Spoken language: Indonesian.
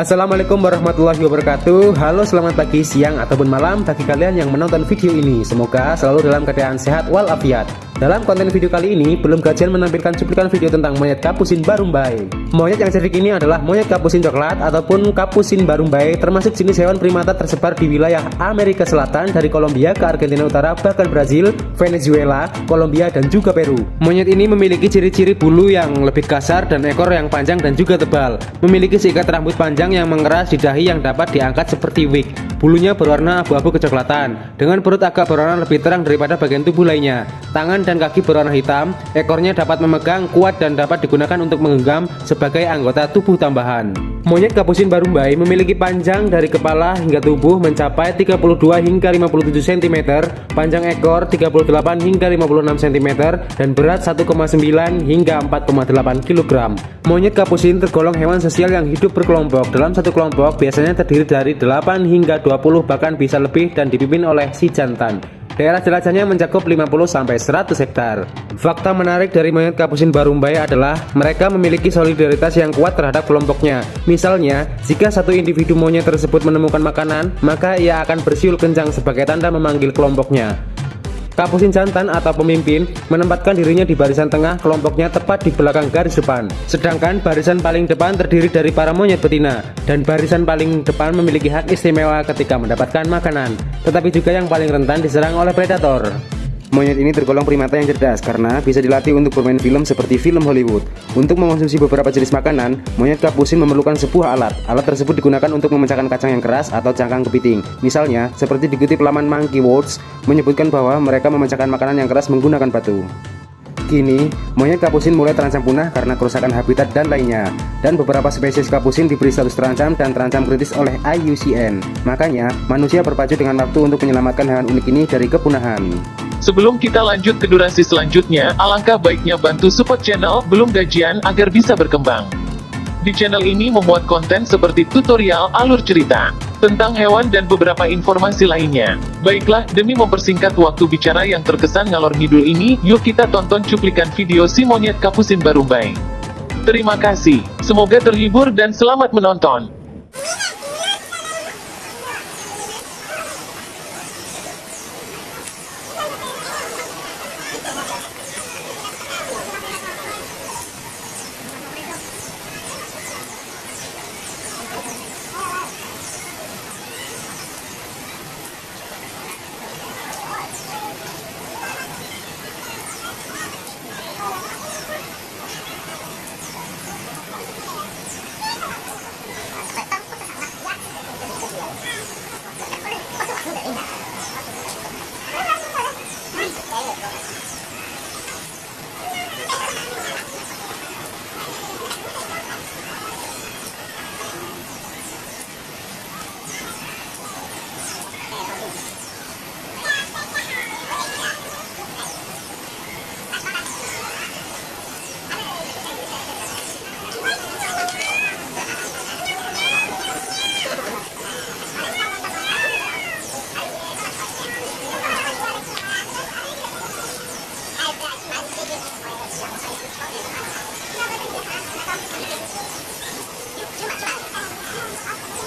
Assalamualaikum warahmatullahi wabarakatuh. Halo selamat pagi, siang, ataupun malam bagi kalian yang menonton video ini. Semoga selalu dalam keadaan sehat walafiat dalam konten video kali ini, belum gajian menampilkan cuplikan video tentang monyet kapusin barumbai. Monyet yang cerdik ini adalah monyet kapusin coklat ataupun kapusin barumbai, termasuk jenis hewan primata tersebar di wilayah Amerika Selatan dari Kolombia ke Argentina Utara, bahkan Brazil, Venezuela, Kolombia, dan juga Peru. Monyet ini memiliki ciri-ciri bulu yang lebih kasar dan ekor yang panjang dan juga tebal. Memiliki seikat rambut panjang yang mengeras di dahi yang dapat diangkat seperti wig. Bulunya berwarna abu-abu kecoklatan, dengan perut agak berwarna lebih terang daripada bagian tubuh lainnya. Tangan dan kaki berwarna hitam, ekornya dapat memegang kuat dan dapat digunakan untuk menggenggam sebagai anggota tubuh tambahan. Monyet kapusin barumbai memiliki panjang dari kepala hingga tubuh mencapai 32 hingga 57 cm, panjang ekor 38 hingga 56 cm, dan berat 1,9 hingga 4,8 kg. Monyet kapusin tergolong hewan sosial yang hidup berkelompok. Dalam satu kelompok biasanya terdiri dari 8 hingga 20 bahkan bisa lebih dan dipimpin oleh si jantan. Daerah jelajahnya mencakup 50-100 hektar. Fakta menarik dari monyet kapusin barumbai adalah mereka memiliki solidaritas yang kuat terhadap kelompoknya. Misalnya, jika satu individu monyet tersebut menemukan makanan, maka ia akan bersiul kencang sebagai tanda memanggil kelompoknya. Kapusin jantan atau pemimpin menempatkan dirinya di barisan tengah kelompoknya tepat di belakang garis depan. Sedangkan barisan paling depan terdiri dari para monyet betina dan barisan paling depan memiliki hak istimewa ketika mendapatkan makanan, tetapi juga yang paling rentan diserang oleh predator. Monyet ini tergolong primata yang cerdas karena bisa dilatih untuk bermain film seperti film Hollywood. Untuk mengonsumsi beberapa jenis makanan, monyet kapusin memerlukan sebuah alat. Alat tersebut digunakan untuk memecahkan kacang yang keras atau cangkang kepiting. Misalnya, seperti dikutip laman Monkey Words, menyebutkan bahwa mereka memecahkan makanan yang keras menggunakan batu. Kini, monyet kapusin mulai terancam punah karena kerusakan habitat dan lainnya. Dan beberapa spesies kapusin diberi status terancam dan terancam kritis oleh IUCN. Makanya, manusia berpacu dengan waktu untuk menyelamatkan hewan unik ini dari kepunahan. Sebelum kita lanjut ke durasi selanjutnya, alangkah baiknya bantu support channel Belum Gajian agar bisa berkembang. Di channel ini memuat konten seperti tutorial alur cerita, tentang hewan dan beberapa informasi lainnya. Baiklah, demi mempersingkat waktu bicara yang terkesan ngalor ngidul ini, yuk kita tonton cuplikan video si monyet kapusin barumbai. Terima kasih, semoga terhibur dan selamat menonton. よっちゅうまっちょ!